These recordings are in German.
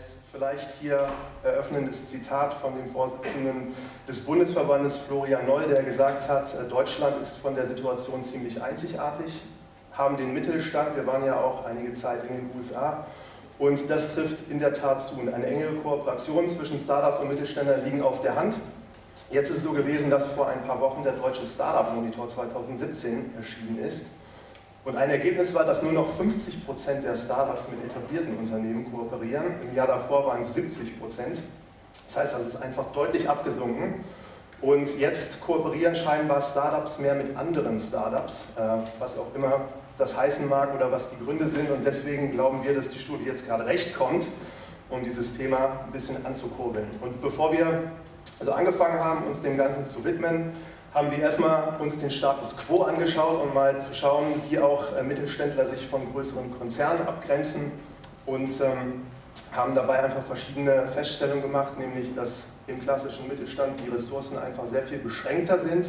als vielleicht hier eröffnendes Zitat von dem Vorsitzenden des Bundesverbandes Florian Noll, der gesagt hat, äh, Deutschland ist von der Situation ziemlich einzigartig, haben den Mittelstand, wir waren ja auch einige Zeit in den USA, und das trifft in der Tat zu. Eine engere Kooperation zwischen Startups und Mittelständlern liegen auf der Hand. Jetzt ist es so gewesen, dass vor ein paar Wochen der Deutsche Startup Monitor 2017 erschienen ist. Und ein Ergebnis war, dass nur noch 50 Prozent der Startups mit etablierten Unternehmen kooperieren. Im Jahr davor waren es 70 Prozent. Das heißt, das ist einfach deutlich abgesunken. Und jetzt kooperieren scheinbar Startups mehr mit anderen Startups, äh, was auch immer das heißen mag oder was die Gründe sind. Und deswegen glauben wir, dass die Studie jetzt gerade recht kommt, um dieses Thema ein bisschen anzukurbeln. Und bevor wir also angefangen haben, uns dem Ganzen zu widmen, haben wir erstmal uns den Status Quo angeschaut, um mal zu schauen, wie auch äh, Mittelständler sich von größeren Konzernen abgrenzen und ähm, haben dabei einfach verschiedene Feststellungen gemacht, nämlich dass im klassischen Mittelstand die Ressourcen einfach sehr viel beschränkter sind.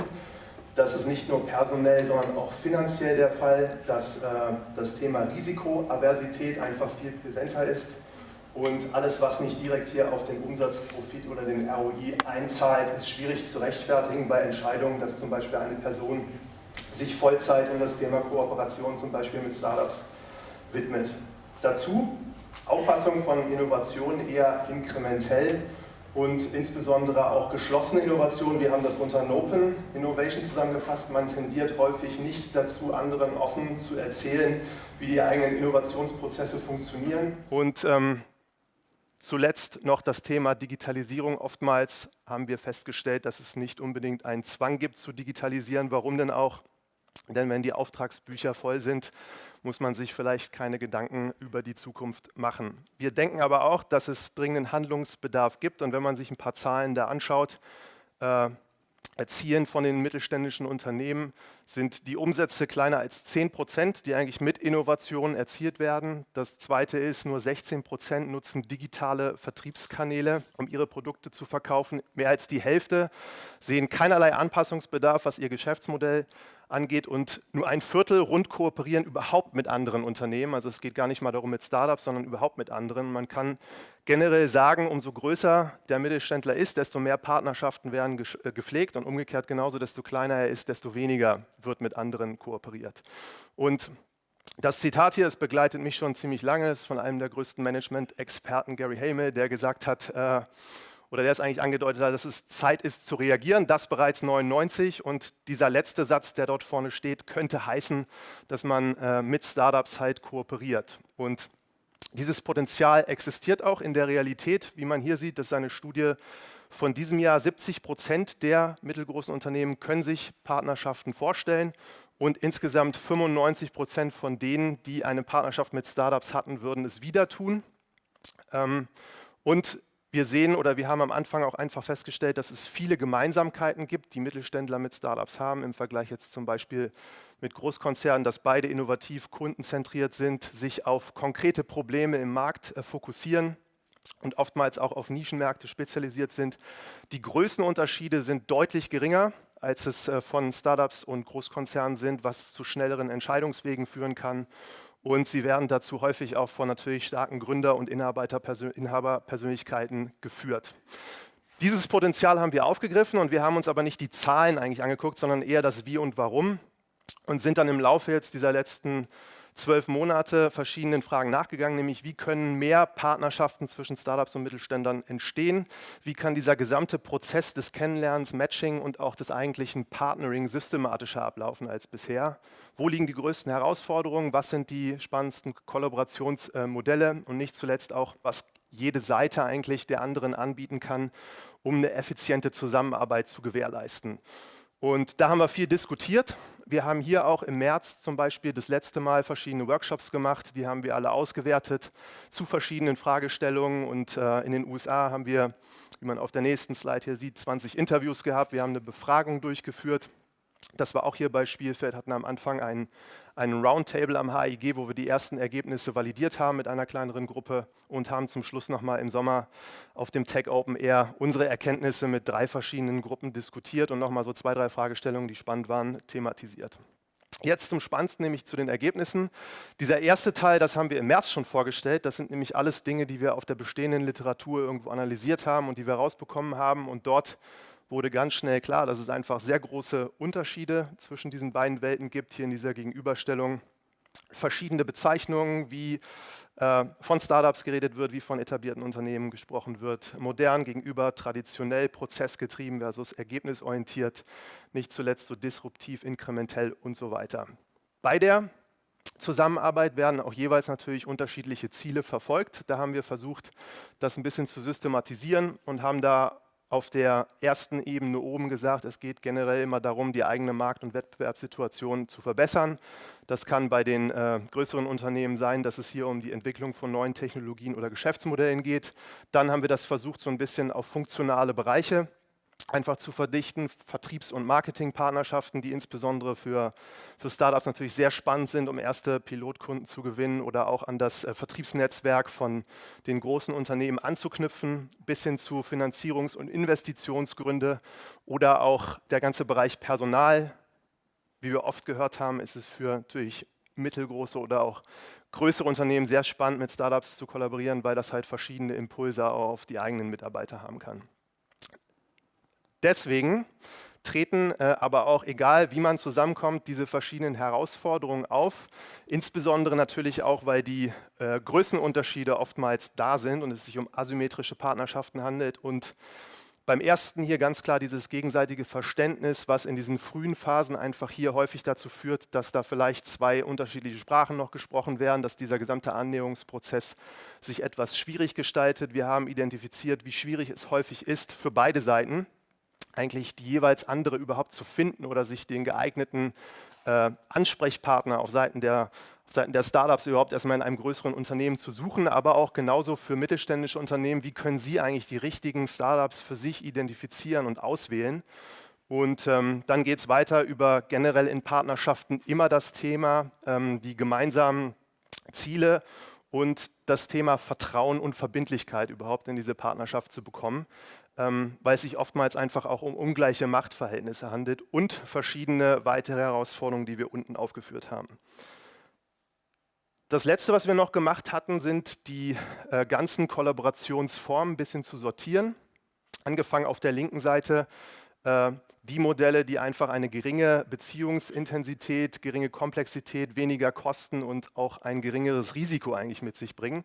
Das ist nicht nur personell, sondern auch finanziell der Fall, dass äh, das Thema Risikoaversität einfach viel präsenter ist und alles, was nicht direkt hier auf den Umsatzprofit oder den ROI einzahlt, ist schwierig zu rechtfertigen bei Entscheidungen, dass zum Beispiel eine Person sich Vollzeit um das Thema Kooperation zum Beispiel mit Startups widmet. Dazu Auffassung von Innovation eher inkrementell und insbesondere auch geschlossene Innovation. Wir haben das unter Open Innovation zusammengefasst. Man tendiert häufig nicht dazu, anderen offen zu erzählen, wie die eigenen Innovationsprozesse funktionieren. Und ähm, Zuletzt noch das Thema Digitalisierung. Oftmals haben wir festgestellt, dass es nicht unbedingt einen Zwang gibt zu digitalisieren. Warum denn auch? Denn wenn die Auftragsbücher voll sind, muss man sich vielleicht keine Gedanken über die Zukunft machen. Wir denken aber auch, dass es dringenden Handlungsbedarf gibt. Und wenn man sich ein paar Zahlen da anschaut, äh, Erzielen von den mittelständischen Unternehmen sind die Umsätze kleiner als 10 Prozent, die eigentlich mit Innovationen erzielt werden. Das zweite ist, nur 16 Prozent nutzen digitale Vertriebskanäle, um ihre Produkte zu verkaufen. Mehr als die Hälfte sehen keinerlei Anpassungsbedarf, was ihr Geschäftsmodell angeht und nur ein Viertel rund kooperieren überhaupt mit anderen Unternehmen. Also es geht gar nicht mal darum mit Startups, sondern überhaupt mit anderen. Man kann generell sagen, umso größer der Mittelständler ist, desto mehr Partnerschaften werden äh, gepflegt und umgekehrt genauso, desto kleiner er ist, desto weniger wird mit anderen kooperiert. Und das Zitat hier, es begleitet mich schon ziemlich lange, ist von einem der größten Management-Experten, Gary Hamel, der gesagt hat, äh, oder der es eigentlich angedeutet hat, dass es Zeit ist zu reagieren, das bereits 99 und dieser letzte Satz, der dort vorne steht, könnte heißen, dass man äh, mit Startups halt kooperiert. Und dieses Potenzial existiert auch in der Realität, wie man hier sieht, das ist eine Studie von diesem Jahr, 70 Prozent der mittelgroßen Unternehmen können sich Partnerschaften vorstellen und insgesamt 95 Prozent von denen, die eine Partnerschaft mit Startups hatten, würden es wieder tun. Ähm, und wir sehen oder wir haben am Anfang auch einfach festgestellt, dass es viele Gemeinsamkeiten gibt, die Mittelständler mit Startups haben, im Vergleich jetzt zum Beispiel mit Großkonzernen, dass beide innovativ kundenzentriert sind, sich auf konkrete Probleme im Markt äh, fokussieren und oftmals auch auf Nischenmärkte spezialisiert sind. Die Größenunterschiede sind deutlich geringer, als es äh, von Startups und Großkonzernen sind, was zu schnelleren Entscheidungswegen führen kann und sie werden dazu häufig auch von natürlich starken Gründer- und Inhaberpersönlichkeiten geführt. Dieses Potenzial haben wir aufgegriffen und wir haben uns aber nicht die Zahlen eigentlich angeguckt, sondern eher das Wie und Warum und sind dann im Laufe jetzt dieser letzten zwölf Monate verschiedenen Fragen nachgegangen, nämlich wie können mehr Partnerschaften zwischen Startups und Mittelständlern entstehen, wie kann dieser gesamte Prozess des Kennenlernens, Matching und auch des eigentlichen Partnering systematischer ablaufen als bisher, wo liegen die größten Herausforderungen, was sind die spannendsten Kollaborationsmodelle? Und nicht zuletzt auch, was jede Seite eigentlich der anderen anbieten kann, um eine effiziente Zusammenarbeit zu gewährleisten. Und da haben wir viel diskutiert. Wir haben hier auch im März zum Beispiel das letzte Mal verschiedene Workshops gemacht. Die haben wir alle ausgewertet zu verschiedenen Fragestellungen. Und äh, in den USA haben wir, wie man auf der nächsten Slide hier sieht, 20 Interviews gehabt. Wir haben eine Befragung durchgeführt. Das war auch hier bei Spielfeld, hatten am Anfang einen, einen Roundtable am HIG, wo wir die ersten Ergebnisse validiert haben mit einer kleineren Gruppe und haben zum Schluss nochmal im Sommer auf dem Tech Open Air unsere Erkenntnisse mit drei verschiedenen Gruppen diskutiert und nochmal so zwei, drei Fragestellungen, die spannend waren, thematisiert. Jetzt zum Spannendsten, nämlich zu den Ergebnissen. Dieser erste Teil, das haben wir im März schon vorgestellt. Das sind nämlich alles Dinge, die wir auf der bestehenden Literatur irgendwo analysiert haben und die wir rausbekommen haben. Und dort wurde ganz schnell klar, dass es einfach sehr große Unterschiede zwischen diesen beiden Welten gibt, hier in dieser Gegenüberstellung. Verschiedene Bezeichnungen, wie äh, von Startups geredet wird, wie von etablierten Unternehmen gesprochen wird. Modern gegenüber traditionell prozessgetrieben versus ergebnisorientiert, nicht zuletzt so disruptiv, inkrementell und so weiter. Bei der Zusammenarbeit werden auch jeweils natürlich unterschiedliche Ziele verfolgt. Da haben wir versucht, das ein bisschen zu systematisieren und haben da auf der ersten Ebene oben gesagt, es geht generell immer darum, die eigene Markt- und Wettbewerbssituation zu verbessern. Das kann bei den äh, größeren Unternehmen sein, dass es hier um die Entwicklung von neuen Technologien oder Geschäftsmodellen geht. Dann haben wir das versucht, so ein bisschen auf funktionale Bereiche einfach zu verdichten, Vertriebs- und Marketingpartnerschaften, die insbesondere für, für Startups natürlich sehr spannend sind, um erste Pilotkunden zu gewinnen oder auch an das äh, Vertriebsnetzwerk von den großen Unternehmen anzuknüpfen, bis hin zu Finanzierungs- und Investitionsgründe oder auch der ganze Bereich Personal. Wie wir oft gehört haben, ist es für natürlich mittelgroße oder auch größere Unternehmen sehr spannend, mit Startups zu kollaborieren, weil das halt verschiedene Impulse auf die eigenen Mitarbeiter haben kann. Deswegen treten äh, aber auch, egal wie man zusammenkommt, diese verschiedenen Herausforderungen auf. Insbesondere natürlich auch, weil die äh, Größenunterschiede oftmals da sind und es sich um asymmetrische Partnerschaften handelt. Und beim ersten hier ganz klar dieses gegenseitige Verständnis, was in diesen frühen Phasen einfach hier häufig dazu führt, dass da vielleicht zwei unterschiedliche Sprachen noch gesprochen werden, dass dieser gesamte Annäherungsprozess sich etwas schwierig gestaltet. Wir haben identifiziert, wie schwierig es häufig ist für beide Seiten eigentlich die jeweils andere überhaupt zu finden oder sich den geeigneten äh, Ansprechpartner auf Seiten der, Seiten der Startups überhaupt erstmal in einem größeren Unternehmen zu suchen, aber auch genauso für mittelständische Unternehmen, wie können sie eigentlich die richtigen Startups für sich identifizieren und auswählen. Und ähm, dann geht es weiter über generell in Partnerschaften immer das Thema, ähm, die gemeinsamen Ziele und das Thema Vertrauen und Verbindlichkeit überhaupt in diese Partnerschaft zu bekommen, ähm, weil es sich oftmals einfach auch um ungleiche Machtverhältnisse handelt und verschiedene weitere Herausforderungen, die wir unten aufgeführt haben. Das Letzte, was wir noch gemacht hatten, sind die äh, ganzen Kollaborationsformen ein bisschen zu sortieren. Angefangen auf der linken Seite äh, die Modelle, die einfach eine geringe Beziehungsintensität, geringe Komplexität, weniger Kosten und auch ein geringeres Risiko eigentlich mit sich bringen.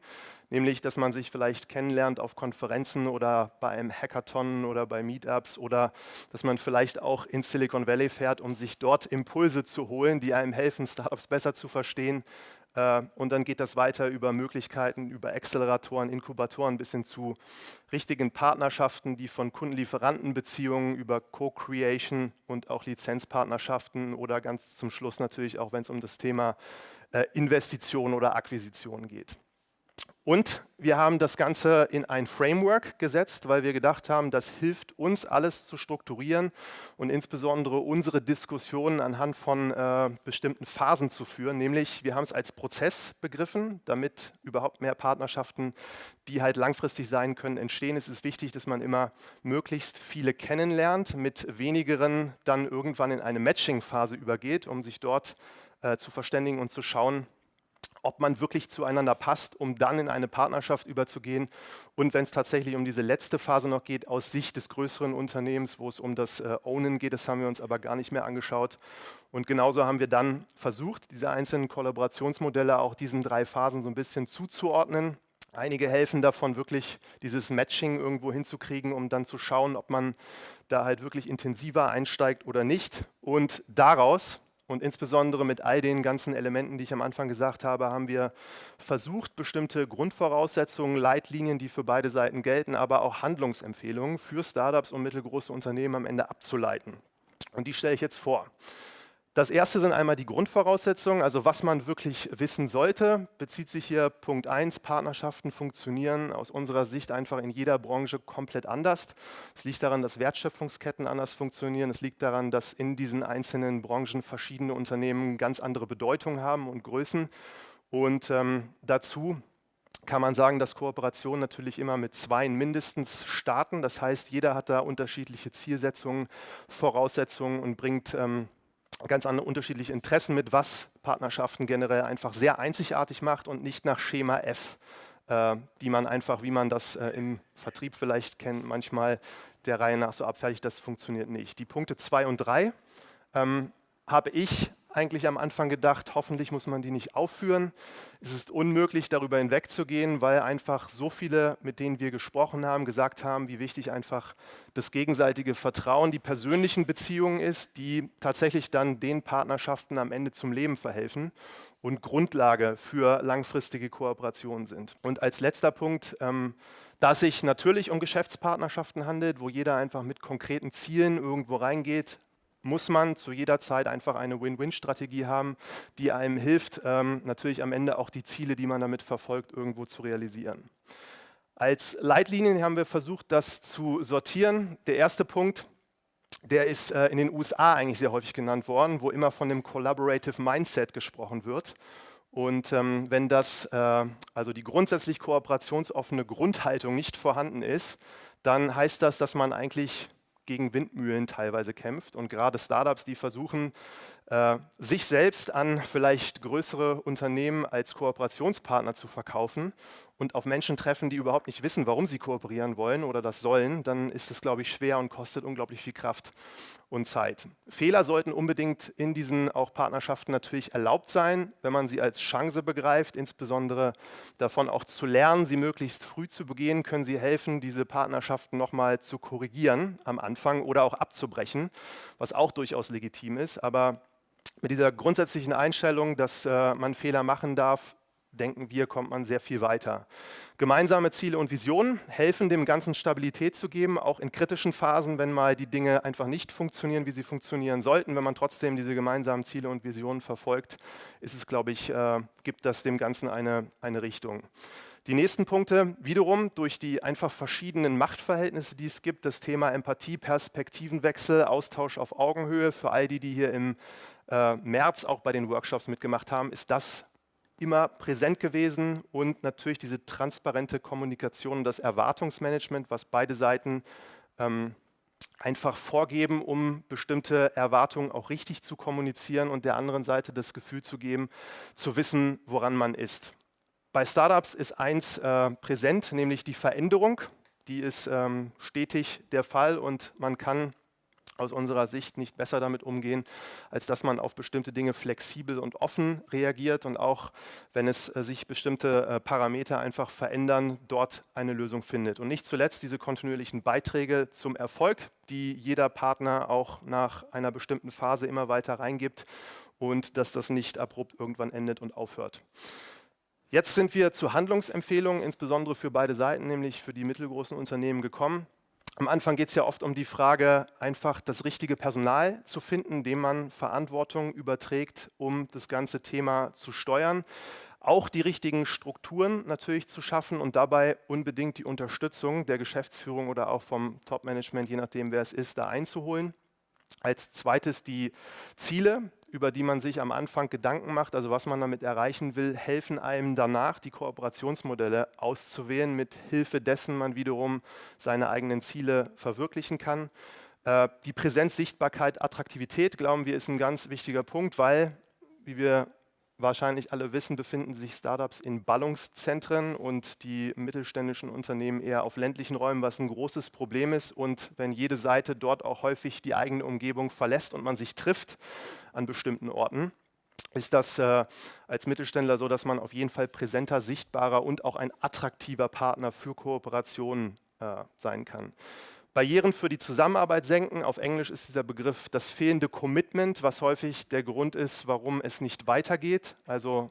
Nämlich, dass man sich vielleicht kennenlernt auf Konferenzen oder bei einem Hackathon oder bei Meetups oder dass man vielleicht auch in Silicon Valley fährt, um sich dort Impulse zu holen, die einem helfen, Startups besser zu verstehen, und dann geht das weiter über Möglichkeiten, über Acceleratoren, Inkubatoren bis hin zu richtigen Partnerschaften, die von Kundenlieferantenbeziehungen über Co-Creation und auch Lizenzpartnerschaften oder ganz zum Schluss natürlich auch, wenn es um das Thema äh, Investitionen oder Akquisitionen geht. Und wir haben das Ganze in ein Framework gesetzt, weil wir gedacht haben, das hilft uns, alles zu strukturieren und insbesondere unsere Diskussionen anhand von äh, bestimmten Phasen zu führen. Nämlich, wir haben es als Prozess begriffen, damit überhaupt mehr Partnerschaften, die halt langfristig sein können, entstehen. Es ist wichtig, dass man immer möglichst viele kennenlernt, mit wenigeren dann irgendwann in eine Matching-Phase übergeht, um sich dort äh, zu verständigen und zu schauen, ob man wirklich zueinander passt, um dann in eine Partnerschaft überzugehen. Und wenn es tatsächlich um diese letzte Phase noch geht, aus Sicht des größeren Unternehmens, wo es um das äh, Ownen geht, das haben wir uns aber gar nicht mehr angeschaut. Und genauso haben wir dann versucht, diese einzelnen Kollaborationsmodelle auch diesen drei Phasen so ein bisschen zuzuordnen. Einige helfen davon, wirklich dieses Matching irgendwo hinzukriegen, um dann zu schauen, ob man da halt wirklich intensiver einsteigt oder nicht. Und daraus und insbesondere mit all den ganzen Elementen, die ich am Anfang gesagt habe, haben wir versucht, bestimmte Grundvoraussetzungen, Leitlinien, die für beide Seiten gelten, aber auch Handlungsempfehlungen für Startups und mittelgroße Unternehmen am Ende abzuleiten. Und die stelle ich jetzt vor. Das erste sind einmal die Grundvoraussetzungen, also was man wirklich wissen sollte, bezieht sich hier Punkt 1, Partnerschaften funktionieren aus unserer Sicht einfach in jeder Branche komplett anders. Es liegt daran, dass Wertschöpfungsketten anders funktionieren, es liegt daran, dass in diesen einzelnen Branchen verschiedene Unternehmen ganz andere Bedeutung haben und Größen und ähm, dazu kann man sagen, dass Kooperationen natürlich immer mit Zweien mindestens starten. Das heißt, jeder hat da unterschiedliche Zielsetzungen, Voraussetzungen und bringt ähm, ganz andere unterschiedliche Interessen mit, was Partnerschaften generell einfach sehr einzigartig macht und nicht nach Schema F, äh, die man einfach, wie man das äh, im Vertrieb vielleicht kennt, manchmal der Reihe nach so abfertigt, das funktioniert nicht. Die Punkte 2 und 3 ähm, habe ich eigentlich am Anfang gedacht, hoffentlich muss man die nicht aufführen. Es ist unmöglich, darüber hinwegzugehen, weil einfach so viele, mit denen wir gesprochen haben, gesagt haben, wie wichtig einfach das gegenseitige Vertrauen, die persönlichen Beziehungen ist, die tatsächlich dann den Partnerschaften am Ende zum Leben verhelfen und Grundlage für langfristige Kooperationen sind. Und als letzter Punkt, ähm, da es sich natürlich um Geschäftspartnerschaften handelt, wo jeder einfach mit konkreten Zielen irgendwo reingeht, muss man zu jeder Zeit einfach eine Win-Win-Strategie haben, die einem hilft, ähm, natürlich am Ende auch die Ziele, die man damit verfolgt, irgendwo zu realisieren. Als Leitlinien haben wir versucht, das zu sortieren. Der erste Punkt, der ist äh, in den USA eigentlich sehr häufig genannt worden, wo immer von dem Collaborative Mindset gesprochen wird. Und ähm, wenn das, äh, also die grundsätzlich kooperationsoffene Grundhaltung nicht vorhanden ist, dann heißt das, dass man eigentlich gegen Windmühlen teilweise kämpft. Und gerade Startups, die versuchen, äh, sich selbst an vielleicht größere Unternehmen als Kooperationspartner zu verkaufen und auf Menschen treffen, die überhaupt nicht wissen, warum sie kooperieren wollen oder das sollen, dann ist es, glaube ich, schwer und kostet unglaublich viel Kraft und Zeit. Fehler sollten unbedingt in diesen auch Partnerschaften natürlich erlaubt sein, wenn man sie als Chance begreift, insbesondere davon auch zu lernen, sie möglichst früh zu begehen, können sie helfen, diese Partnerschaften nochmal zu korrigieren am Anfang oder auch abzubrechen, was auch durchaus legitim ist. Aber mit dieser grundsätzlichen Einstellung, dass äh, man Fehler machen darf, denken wir, kommt man sehr viel weiter. Gemeinsame Ziele und Visionen helfen dem Ganzen Stabilität zu geben, auch in kritischen Phasen, wenn mal die Dinge einfach nicht funktionieren, wie sie funktionieren sollten. Wenn man trotzdem diese gemeinsamen Ziele und Visionen verfolgt, ist es, glaube ich, äh, gibt das dem Ganzen eine, eine Richtung. Die nächsten Punkte, wiederum durch die einfach verschiedenen Machtverhältnisse, die es gibt, das Thema Empathie, Perspektivenwechsel, Austausch auf Augenhöhe, für all die, die hier im äh, März auch bei den Workshops mitgemacht haben, ist das immer präsent gewesen und natürlich diese transparente Kommunikation und das Erwartungsmanagement, was beide Seiten ähm, einfach vorgeben, um bestimmte Erwartungen auch richtig zu kommunizieren und der anderen Seite das Gefühl zu geben, zu wissen, woran man ist. Bei Startups ist eins äh, präsent, nämlich die Veränderung. Die ist ähm, stetig der Fall und man kann aus unserer Sicht nicht besser damit umgehen, als dass man auf bestimmte Dinge flexibel und offen reagiert und auch, wenn es äh, sich bestimmte äh, Parameter einfach verändern, dort eine Lösung findet. Und nicht zuletzt diese kontinuierlichen Beiträge zum Erfolg, die jeder Partner auch nach einer bestimmten Phase immer weiter reingibt und dass das nicht abrupt irgendwann endet und aufhört. Jetzt sind wir zu Handlungsempfehlungen, insbesondere für beide Seiten, nämlich für die mittelgroßen Unternehmen gekommen. Am Anfang geht es ja oft um die Frage, einfach das richtige Personal zu finden, dem man Verantwortung überträgt, um das ganze Thema zu steuern. Auch die richtigen Strukturen natürlich zu schaffen und dabei unbedingt die Unterstützung der Geschäftsführung oder auch vom Top-Management, je nachdem wer es ist, da einzuholen. Als zweites die Ziele, über die man sich am Anfang Gedanken macht, also was man damit erreichen will, helfen einem danach, die Kooperationsmodelle auszuwählen, mit Hilfe dessen man wiederum seine eigenen Ziele verwirklichen kann. Äh, die Präsenz, Sichtbarkeit, Attraktivität, glauben wir, ist ein ganz wichtiger Punkt, weil, wie wir wahrscheinlich alle wissen, befinden sich Startups in Ballungszentren und die mittelständischen Unternehmen eher auf ländlichen Räumen, was ein großes Problem ist. Und wenn jede Seite dort auch häufig die eigene Umgebung verlässt und man sich trifft an bestimmten Orten, ist das äh, als Mittelständler so, dass man auf jeden Fall präsenter, sichtbarer und auch ein attraktiver Partner für Kooperationen äh, sein kann. Barrieren für die Zusammenarbeit senken. Auf Englisch ist dieser Begriff das fehlende Commitment, was häufig der Grund ist, warum es nicht weitergeht. Also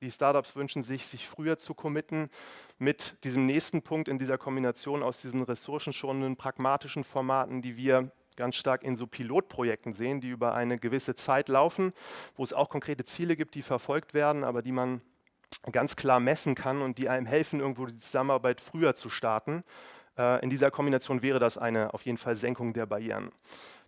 die Startups wünschen sich, sich früher zu committen mit diesem nächsten Punkt in dieser Kombination aus diesen ressourcenschonenden, pragmatischen Formaten, die wir ganz stark in so Pilotprojekten sehen, die über eine gewisse Zeit laufen, wo es auch konkrete Ziele gibt, die verfolgt werden, aber die man ganz klar messen kann und die einem helfen, irgendwo die Zusammenarbeit früher zu starten äh, in dieser Kombination wäre das eine auf jeden Fall Senkung der Barrieren.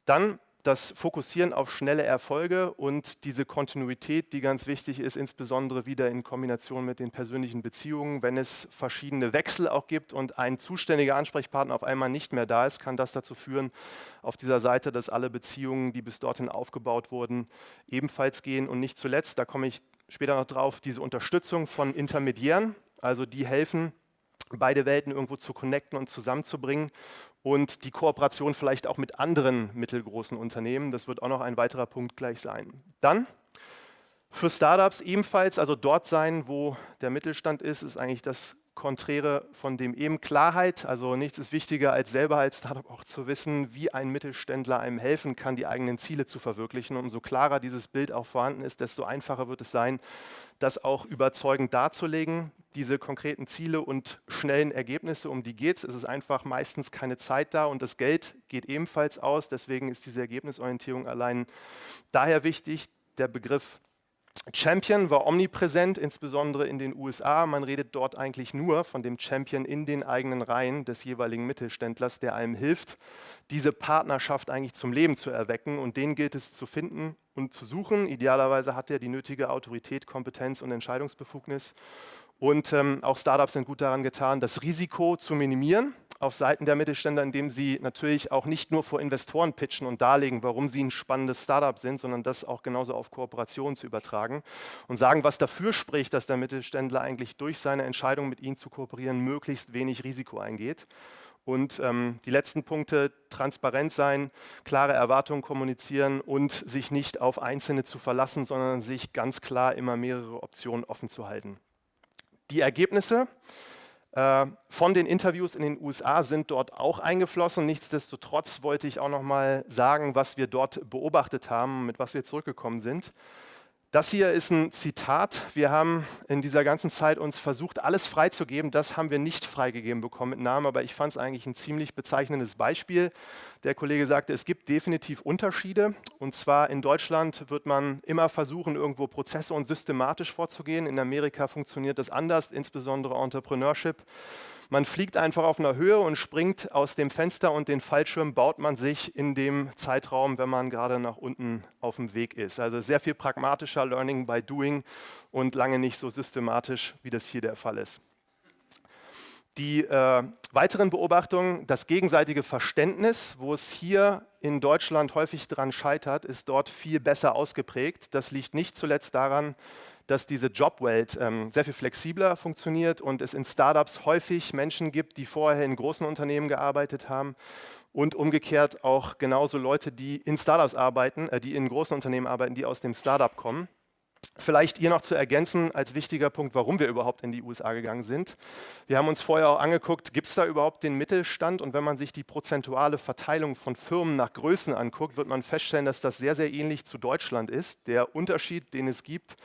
Dann das Fokussieren auf schnelle Erfolge und diese Kontinuität, die ganz wichtig ist, insbesondere wieder in Kombination mit den persönlichen Beziehungen. Wenn es verschiedene Wechsel auch gibt und ein zuständiger Ansprechpartner auf einmal nicht mehr da ist, kann das dazu führen, auf dieser Seite, dass alle Beziehungen, die bis dorthin aufgebaut wurden, ebenfalls gehen. Und nicht zuletzt, da komme ich später noch drauf, diese Unterstützung von Intermediären, also die helfen, beide Welten irgendwo zu connecten und zusammenzubringen und die Kooperation vielleicht auch mit anderen mittelgroßen Unternehmen. Das wird auch noch ein weiterer Punkt gleich sein. Dann für Startups ebenfalls, also dort sein, wo der Mittelstand ist, ist eigentlich das Konträre von dem eben Klarheit. Also nichts ist wichtiger, als selber als Startup auch zu wissen, wie ein Mittelständler einem helfen kann, die eigenen Ziele zu verwirklichen. umso klarer dieses Bild auch vorhanden ist, desto einfacher wird es sein, das auch überzeugend darzulegen. Diese konkreten Ziele und schnellen Ergebnisse, um die geht es. Es ist einfach meistens keine Zeit da und das Geld geht ebenfalls aus. Deswegen ist diese Ergebnisorientierung allein daher wichtig. Der Begriff Champion war omnipräsent, insbesondere in den USA. Man redet dort eigentlich nur von dem Champion in den eigenen Reihen des jeweiligen Mittelständlers, der einem hilft, diese Partnerschaft eigentlich zum Leben zu erwecken. Und den gilt es zu finden und zu suchen. Idealerweise hat er die nötige Autorität, Kompetenz und Entscheidungsbefugnis. Und ähm, auch Startups sind gut daran getan, das Risiko zu minimieren auf Seiten der Mittelständler, indem sie natürlich auch nicht nur vor Investoren pitchen und darlegen, warum sie ein spannendes Startup sind, sondern das auch genauso auf Kooperationen zu übertragen und sagen, was dafür spricht, dass der Mittelständler eigentlich durch seine Entscheidung mit ihnen zu kooperieren möglichst wenig Risiko eingeht. Und ähm, die letzten Punkte, transparent sein, klare Erwartungen kommunizieren und sich nicht auf Einzelne zu verlassen, sondern sich ganz klar immer mehrere Optionen offen zu halten. Die Ergebnisse, von den Interviews in den USA sind dort auch eingeflossen. Nichtsdestotrotz wollte ich auch noch mal sagen, was wir dort beobachtet haben, mit was wir zurückgekommen sind. Das hier ist ein Zitat. Wir haben in dieser ganzen Zeit uns versucht, alles freizugeben. Das haben wir nicht freigegeben bekommen mit Namen, aber ich fand es eigentlich ein ziemlich bezeichnendes Beispiel. Der Kollege sagte, es gibt definitiv Unterschiede. Und zwar in Deutschland wird man immer versuchen, irgendwo Prozesse und systematisch vorzugehen. In Amerika funktioniert das anders, insbesondere Entrepreneurship. Man fliegt einfach auf einer Höhe und springt aus dem Fenster und den Fallschirm baut man sich in dem Zeitraum, wenn man gerade nach unten auf dem Weg ist. Also sehr viel pragmatischer Learning by Doing und lange nicht so systematisch, wie das hier der Fall ist. Die äh, weiteren Beobachtungen, das gegenseitige Verständnis, wo es hier in Deutschland häufig dran scheitert, ist dort viel besser ausgeprägt. Das liegt nicht zuletzt daran, dass diese Jobwelt ähm, sehr viel flexibler funktioniert und es in Startups häufig Menschen gibt, die vorher in großen Unternehmen gearbeitet haben und umgekehrt auch genauso Leute, die in Startups arbeiten, äh, die in großen Unternehmen arbeiten, die aus dem Startup kommen. Vielleicht hier noch zu ergänzen als wichtiger Punkt, warum wir überhaupt in die USA gegangen sind. Wir haben uns vorher auch angeguckt, gibt es da überhaupt den Mittelstand? Und wenn man sich die prozentuale Verteilung von Firmen nach Größen anguckt, wird man feststellen, dass das sehr, sehr ähnlich zu Deutschland ist. Der Unterschied, den es gibt,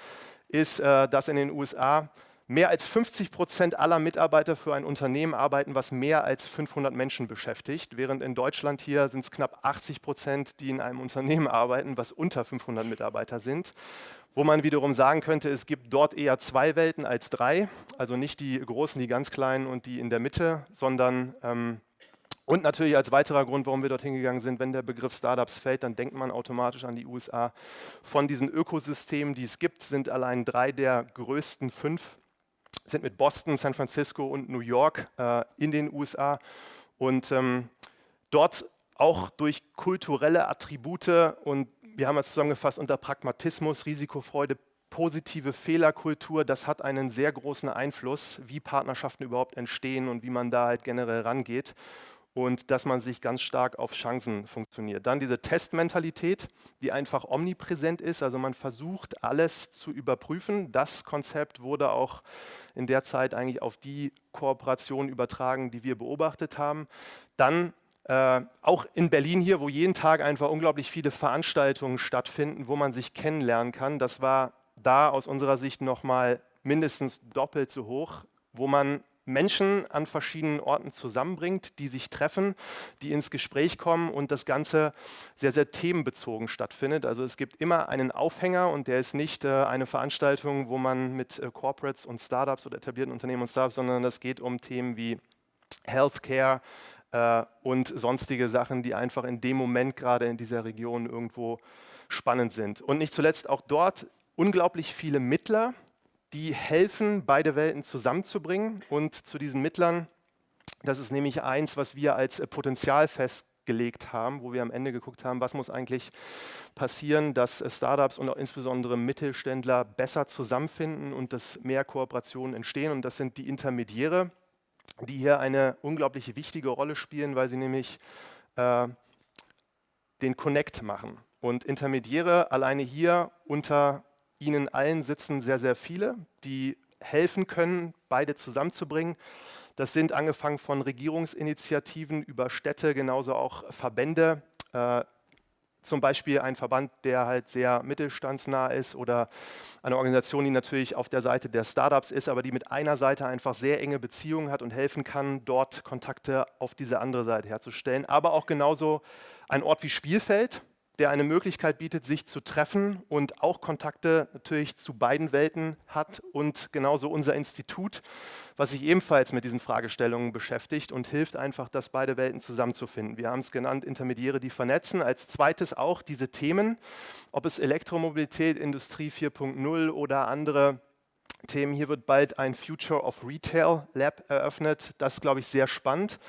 ist, äh, dass in den USA mehr als 50 Prozent aller Mitarbeiter für ein Unternehmen arbeiten, was mehr als 500 Menschen beschäftigt, während in Deutschland hier sind es knapp 80 Prozent, die in einem Unternehmen arbeiten, was unter 500 Mitarbeiter sind. Wo man wiederum sagen könnte, es gibt dort eher zwei Welten als drei, also nicht die großen, die ganz kleinen und die in der Mitte, sondern ähm, und natürlich als weiterer Grund, warum wir dorthin gegangen sind, wenn der Begriff Startups fällt, dann denkt man automatisch an die USA. Von diesen Ökosystemen, die es gibt, sind allein drei der größten fünf, sind mit Boston, San Francisco und New York äh, in den USA. Und ähm, dort auch durch kulturelle Attribute und wir haben es zusammengefasst unter Pragmatismus, Risikofreude, positive Fehlerkultur, das hat einen sehr großen Einfluss, wie Partnerschaften überhaupt entstehen und wie man da halt generell rangeht und dass man sich ganz stark auf Chancen funktioniert. Dann diese Testmentalität, die einfach omnipräsent ist, also man versucht alles zu überprüfen. Das Konzept wurde auch in der Zeit eigentlich auf die Kooperation übertragen, die wir beobachtet haben. Dann äh, auch in Berlin hier, wo jeden Tag einfach unglaublich viele Veranstaltungen stattfinden, wo man sich kennenlernen kann. Das war da aus unserer Sicht nochmal mindestens doppelt so hoch, wo man Menschen an verschiedenen Orten zusammenbringt, die sich treffen, die ins Gespräch kommen und das Ganze sehr, sehr themenbezogen stattfindet. Also es gibt immer einen Aufhänger und der ist nicht äh, eine Veranstaltung, wo man mit äh, Corporates und Startups oder etablierten Unternehmen und Startups, sondern das geht um Themen wie Healthcare, äh, und sonstige Sachen, die einfach in dem Moment gerade in dieser Region irgendwo spannend sind. Und nicht zuletzt auch dort unglaublich viele Mittler, die helfen, beide Welten zusammenzubringen. Und zu diesen Mittlern, das ist nämlich eins, was wir als Potenzial festgelegt haben, wo wir am Ende geguckt haben, was muss eigentlich passieren, dass Startups und auch insbesondere Mittelständler besser zusammenfinden und dass mehr Kooperationen entstehen. Und das sind die Intermediäre, die hier eine unglaublich wichtige Rolle spielen, weil sie nämlich äh, den Connect machen. Und Intermediäre alleine hier unter ihnen allen sitzen sehr, sehr viele, die helfen können, beide zusammenzubringen. Das sind angefangen von Regierungsinitiativen über Städte, genauso auch Verbände, äh, zum Beispiel ein Verband, der halt sehr mittelstandsnah ist oder eine Organisation, die natürlich auf der Seite der Startups ist, aber die mit einer Seite einfach sehr enge Beziehungen hat und helfen kann, dort Kontakte auf diese andere Seite herzustellen. Aber auch genauso ein Ort wie Spielfeld, der eine Möglichkeit bietet, sich zu treffen und auch Kontakte natürlich zu beiden Welten hat und genauso unser Institut, was sich ebenfalls mit diesen Fragestellungen beschäftigt und hilft einfach, dass beide Welten zusammenzufinden. Wir haben es genannt, Intermediäre, die vernetzen. Als zweites auch diese Themen, ob es Elektromobilität, Industrie 4.0 oder andere Themen. Hier wird bald ein Future of Retail Lab eröffnet. Das glaube ich, sehr spannend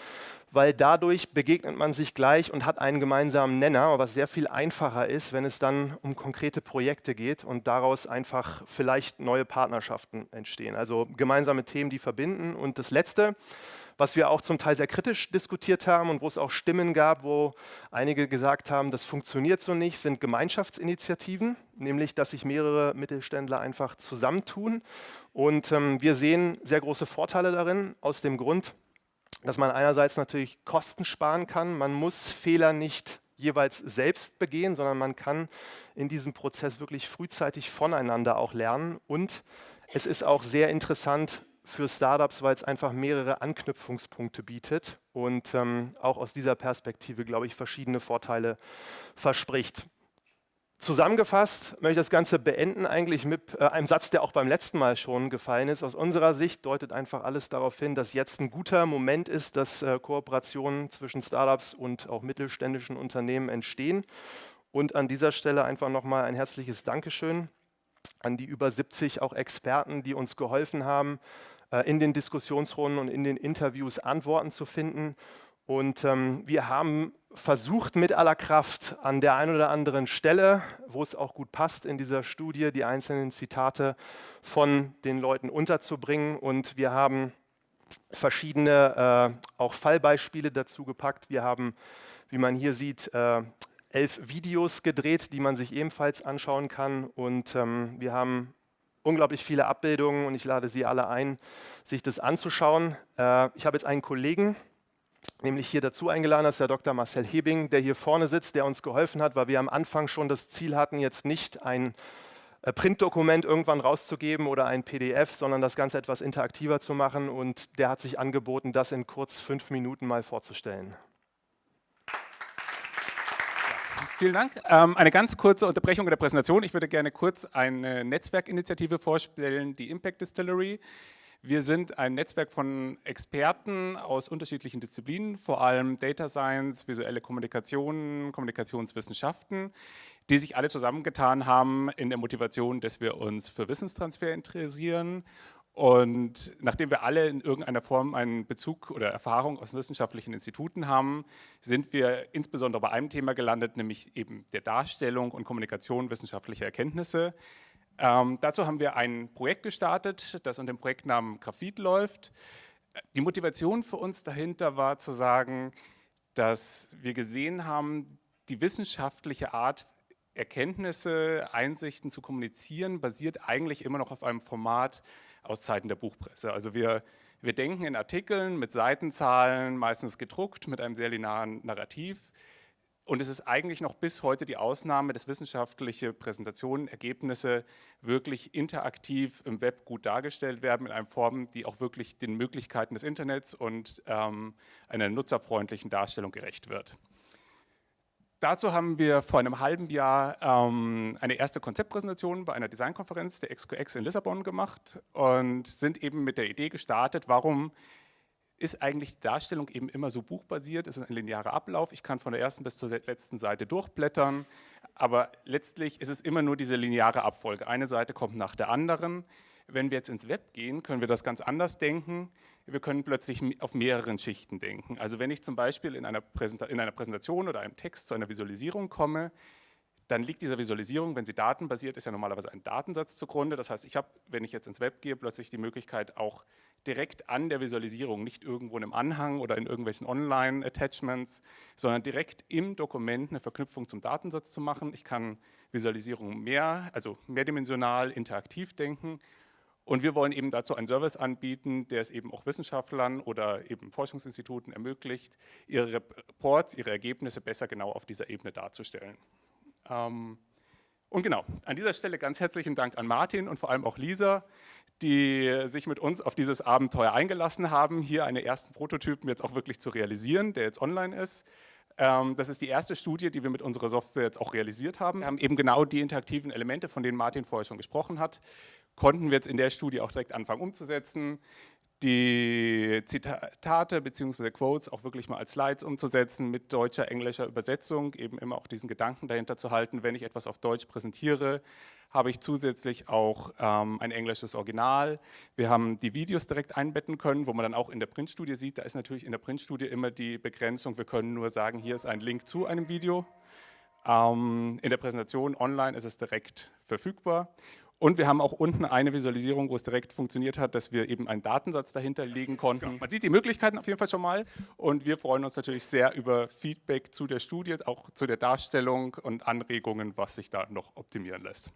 weil dadurch begegnet man sich gleich und hat einen gemeinsamen Nenner, was sehr viel einfacher ist, wenn es dann um konkrete Projekte geht und daraus einfach vielleicht neue Partnerschaften entstehen. Also gemeinsame Themen, die verbinden. Und das Letzte, was wir auch zum Teil sehr kritisch diskutiert haben und wo es auch Stimmen gab, wo einige gesagt haben, das funktioniert so nicht, sind Gemeinschaftsinitiativen, nämlich dass sich mehrere Mittelständler einfach zusammentun. Und ähm, wir sehen sehr große Vorteile darin, aus dem Grund, dass man einerseits natürlich Kosten sparen kann. Man muss Fehler nicht jeweils selbst begehen, sondern man kann in diesem Prozess wirklich frühzeitig voneinander auch lernen. Und es ist auch sehr interessant für Startups, weil es einfach mehrere Anknüpfungspunkte bietet und ähm, auch aus dieser Perspektive, glaube ich, verschiedene Vorteile verspricht. Zusammengefasst möchte ich das Ganze beenden eigentlich mit äh, einem Satz, der auch beim letzten Mal schon gefallen ist. Aus unserer Sicht deutet einfach alles darauf hin, dass jetzt ein guter Moment ist, dass äh, Kooperationen zwischen Startups und auch mittelständischen Unternehmen entstehen. Und an dieser Stelle einfach nochmal ein herzliches Dankeschön an die über 70 auch Experten, die uns geholfen haben, äh, in den Diskussionsrunden und in den Interviews Antworten zu finden. Und ähm, wir haben versucht mit aller Kraft an der einen oder anderen Stelle, wo es auch gut passt in dieser Studie, die einzelnen Zitate von den Leuten unterzubringen. Und wir haben verschiedene äh, auch Fallbeispiele dazu gepackt. Wir haben, wie man hier sieht, äh, elf Videos gedreht, die man sich ebenfalls anschauen kann. Und ähm, wir haben unglaublich viele Abbildungen und ich lade Sie alle ein, sich das anzuschauen. Äh, ich habe jetzt einen Kollegen, nämlich hier dazu eingeladen ist der Dr. Marcel Hebing, der hier vorne sitzt, der uns geholfen hat, weil wir am Anfang schon das Ziel hatten, jetzt nicht ein äh, Printdokument irgendwann rauszugeben oder ein PDF, sondern das Ganze etwas interaktiver zu machen und der hat sich angeboten, das in kurz fünf Minuten mal vorzustellen. Vielen Dank. Ähm, eine ganz kurze Unterbrechung der Präsentation. Ich würde gerne kurz eine Netzwerkinitiative vorstellen, die Impact Distillery. Wir sind ein Netzwerk von Experten aus unterschiedlichen Disziplinen, vor allem Data Science, visuelle Kommunikation, Kommunikationswissenschaften, die sich alle zusammengetan haben in der Motivation, dass wir uns für Wissenstransfer interessieren und nachdem wir alle in irgendeiner Form einen Bezug oder Erfahrung aus wissenschaftlichen Instituten haben, sind wir insbesondere bei einem Thema gelandet, nämlich eben der Darstellung und Kommunikation wissenschaftlicher Erkenntnisse. Ähm, dazu haben wir ein Projekt gestartet, das unter dem Projektnamen Graphit läuft. Die Motivation für uns dahinter war zu sagen, dass wir gesehen haben, die wissenschaftliche Art, Erkenntnisse, Einsichten zu kommunizieren, basiert eigentlich immer noch auf einem Format aus Zeiten der Buchpresse. Also wir, wir denken in Artikeln mit Seitenzahlen, meistens gedruckt, mit einem sehr linearen Narrativ. Und es ist eigentlich noch bis heute die Ausnahme, dass wissenschaftliche Präsentationen, Ergebnisse wirklich interaktiv im Web gut dargestellt werden, in einer Form, die auch wirklich den Möglichkeiten des Internets und ähm, einer nutzerfreundlichen Darstellung gerecht wird. Dazu haben wir vor einem halben Jahr ähm, eine erste Konzeptpräsentation bei einer Designkonferenz der XQX in Lissabon gemacht und sind eben mit der Idee gestartet, warum ist eigentlich die Darstellung eben immer so buchbasiert, es ist ein linearer Ablauf, ich kann von der ersten bis zur letzten Seite durchblättern, aber letztlich ist es immer nur diese lineare Abfolge. Eine Seite kommt nach der anderen. Wenn wir jetzt ins Web gehen, können wir das ganz anders denken. Wir können plötzlich auf mehreren Schichten denken. Also wenn ich zum Beispiel in einer, in einer Präsentation oder einem Text zu einer Visualisierung komme, dann liegt dieser Visualisierung, wenn sie datenbasiert ist, ja normalerweise ein Datensatz zugrunde. Das heißt, ich habe, wenn ich jetzt ins Web gehe, plötzlich die Möglichkeit, auch direkt an der Visualisierung, nicht irgendwo in einem Anhang oder in irgendwelchen Online-Attachments, sondern direkt im Dokument eine Verknüpfung zum Datensatz zu machen. Ich kann Visualisierung mehr, also mehrdimensional, interaktiv denken und wir wollen eben dazu einen Service anbieten, der es eben auch Wissenschaftlern oder eben Forschungsinstituten ermöglicht, ihre Reports, ihre Ergebnisse besser genau auf dieser Ebene darzustellen. Ähm, und genau, an dieser Stelle ganz herzlichen Dank an Martin und vor allem auch Lisa, die sich mit uns auf dieses Abenteuer eingelassen haben, hier einen ersten Prototypen jetzt auch wirklich zu realisieren, der jetzt online ist. Ähm, das ist die erste Studie, die wir mit unserer Software jetzt auch realisiert haben. Wir haben eben genau die interaktiven Elemente, von denen Martin vorher schon gesprochen hat, konnten wir jetzt in der Studie auch direkt anfangen umzusetzen die Zitate bzw. Quotes auch wirklich mal als Slides umzusetzen mit deutscher, englischer Übersetzung, eben immer auch diesen Gedanken dahinter zu halten, wenn ich etwas auf Deutsch präsentiere, habe ich zusätzlich auch ähm, ein englisches Original. Wir haben die Videos direkt einbetten können, wo man dann auch in der Printstudie sieht, da ist natürlich in der Printstudie immer die Begrenzung, wir können nur sagen, hier ist ein Link zu einem Video. Ähm, in der Präsentation online ist es direkt verfügbar und wir haben auch unten eine Visualisierung, wo es direkt funktioniert hat, dass wir eben einen Datensatz dahinter legen konnten. Genau. Man sieht die Möglichkeiten auf jeden Fall schon mal und wir freuen uns natürlich sehr über Feedback zu der Studie, auch zu der Darstellung und Anregungen, was sich da noch optimieren lässt.